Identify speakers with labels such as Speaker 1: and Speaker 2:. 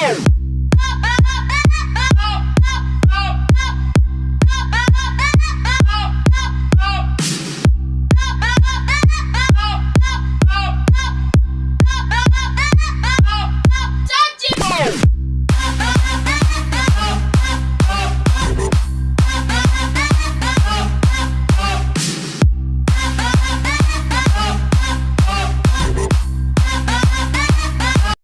Speaker 1: go!